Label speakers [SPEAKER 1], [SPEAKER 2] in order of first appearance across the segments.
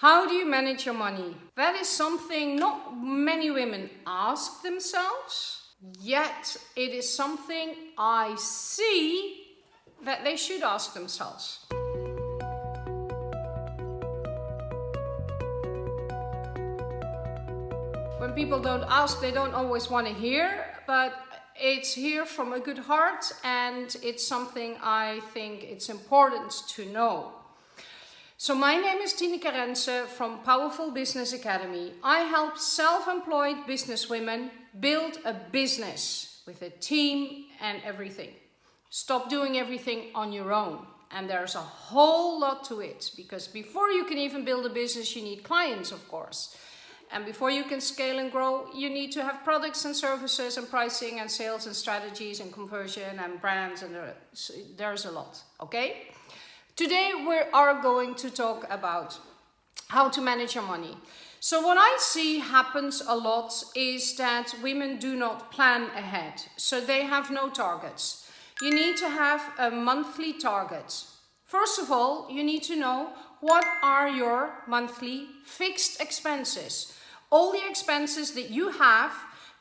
[SPEAKER 1] How do you manage your money? That is something not many women ask themselves, yet it is something I see that they should ask themselves. When people don't ask, they don't always want to hear, but it's here from a good heart and it's something I think it's important to know. So my name is Tineke Rense from Powerful Business Academy. I help self-employed businesswomen build a business with a team and everything. Stop doing everything on your own. And there's a whole lot to it because before you can even build a business, you need clients, of course. And before you can scale and grow, you need to have products and services and pricing and sales and strategies and conversion and brands and uh, there's a lot, okay? Today we are going to talk about how to manage your money. So what I see happens a lot is that women do not plan ahead. So they have no targets. You need to have a monthly target. First of all, you need to know what are your monthly fixed expenses. All the expenses that you have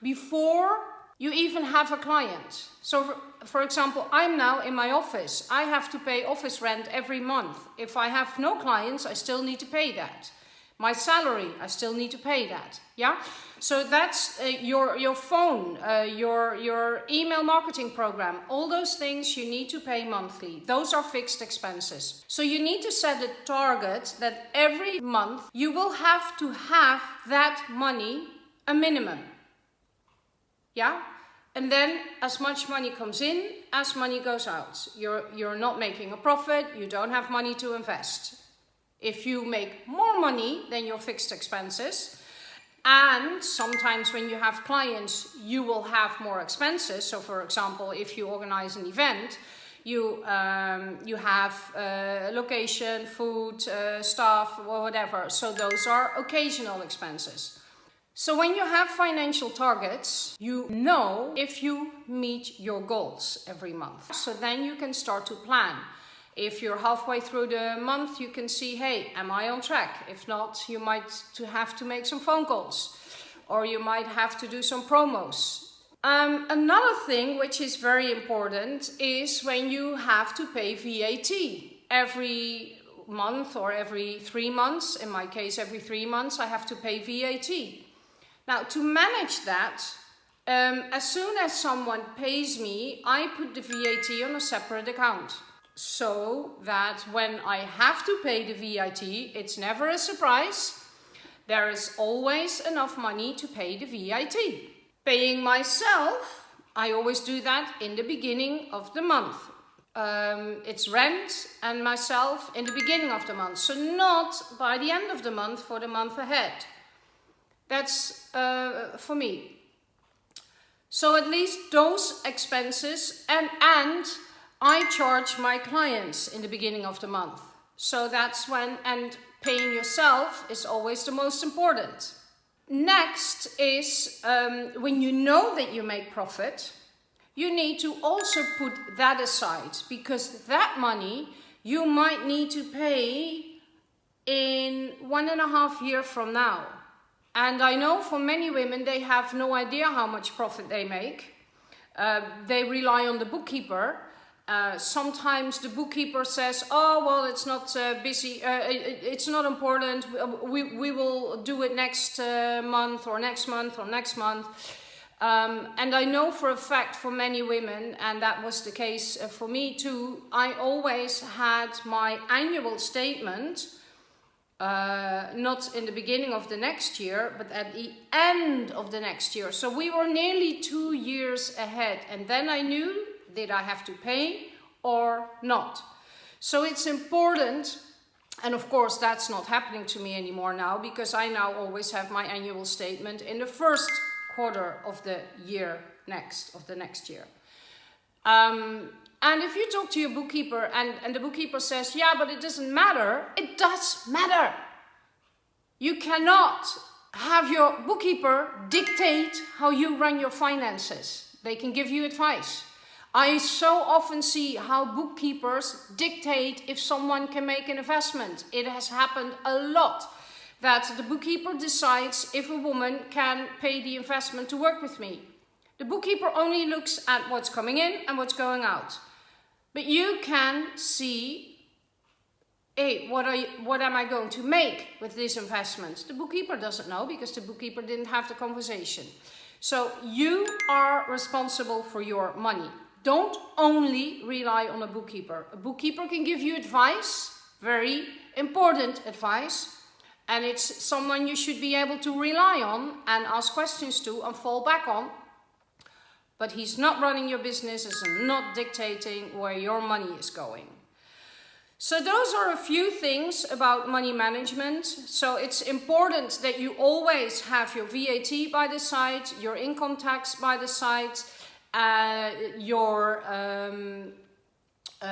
[SPEAKER 1] before you even have a client. So for example, I'm now in my office. I have to pay office rent every month. If I have no clients, I still need to pay that. My salary, I still need to pay that. Yeah. So that's uh, your your phone, uh, your your email marketing program. All those things you need to pay monthly. Those are fixed expenses. So you need to set a target that every month you will have to have that money a minimum. Yeah? And then as much money comes in, as money goes out. You're, you're not making a profit, you don't have money to invest. If you make more money than your fixed expenses, and sometimes when you have clients, you will have more expenses. So for example, if you organize an event, you, um, you have uh, location, food, uh, staff, or whatever. So those are occasional expenses. So when you have financial targets, you know if you meet your goals every month. So then you can start to plan. If you're halfway through the month, you can see, hey, am I on track? If not, you might have to make some phone calls or you might have to do some promos. Um, another thing which is very important is when you have to pay VAT every month or every three months. In my case, every three months, I have to pay VAT. Now to manage that, um, as soon as someone pays me, I put the VAT on a separate account. So that when I have to pay the VAT, it's never a surprise. There is always enough money to pay the VAT. Paying myself, I always do that in the beginning of the month. Um, it's rent and myself in the beginning of the month. So not by the end of the month for the month ahead. That's uh, for me. So at least those expenses and, and I charge my clients in the beginning of the month. So that's when, and paying yourself is always the most important. Next is um, when you know that you make profit, you need to also put that aside because that money you might need to pay in one and a half year from now. And I know for many women, they have no idea how much profit they make. Uh, they rely on the bookkeeper. Uh, sometimes the bookkeeper says, oh, well, it's not uh, busy, uh, it, it's not important, we, we will do it next uh, month or next month or next month. Um, and I know for a fact for many women, and that was the case uh, for me too, I always had my annual statement uh, not in the beginning of the next year, but at the end of the next year. So we were nearly two years ahead. And then I knew, did I have to pay or not? So it's important, and of course that's not happening to me anymore now, because I now always have my annual statement in the first quarter of the year next, of the next year. Um, and if you talk to your bookkeeper and, and the bookkeeper says, yeah, but it doesn't matter, it does matter. You cannot have your bookkeeper dictate how you run your finances. They can give you advice. I so often see how bookkeepers dictate if someone can make an investment. It has happened a lot. that the bookkeeper decides if a woman can pay the investment to work with me. The bookkeeper only looks at what's coming in and what's going out. But you can see hey, what, are you, what am I going to make with this investment? The bookkeeper doesn't know because the bookkeeper didn't have the conversation. So you are responsible for your money. Don't only rely on a bookkeeper. A bookkeeper can give you advice, very important advice, and it's someone you should be able to rely on and ask questions to and fall back on. But he's not running your business, and not dictating where your money is going. So those are a few things about money management. So it's important that you always have your VAT by the side, your income tax by the side, uh, your um, uh,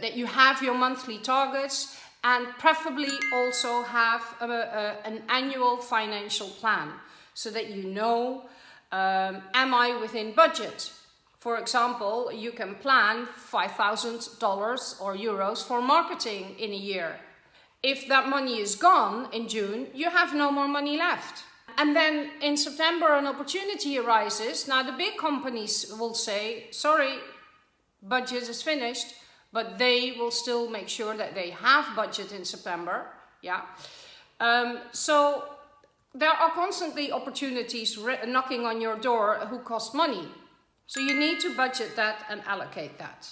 [SPEAKER 1] that you have your monthly targets and preferably also have a, a, an annual financial plan so that you know um, am I within budget for example, you can plan $5,000 or euros for marketing in a year. If that money is gone in June, you have no more money left. And then in September, an opportunity arises. Now, the big companies will say, sorry, budget is finished, but they will still make sure that they have budget in September. Yeah. Um, so there are constantly opportunities knocking on your door who cost money. So you need to budget that and allocate that.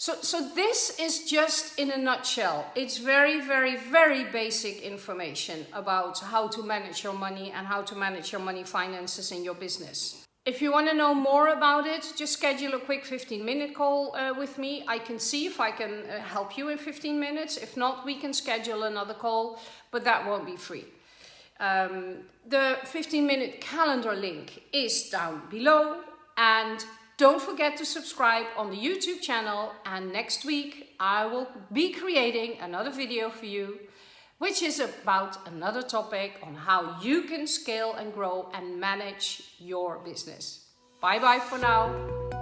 [SPEAKER 1] So, so this is just in a nutshell. It's very, very, very basic information about how to manage your money and how to manage your money finances in your business. If you want to know more about it, just schedule a quick 15 minute call uh, with me. I can see if I can uh, help you in 15 minutes. If not, we can schedule another call, but that won't be free. Um, the 15 minute calendar link is down below and don't forget to subscribe on the YouTube channel and next week I will be creating another video for you which is about another topic on how you can scale and grow and manage your business. Bye bye for now.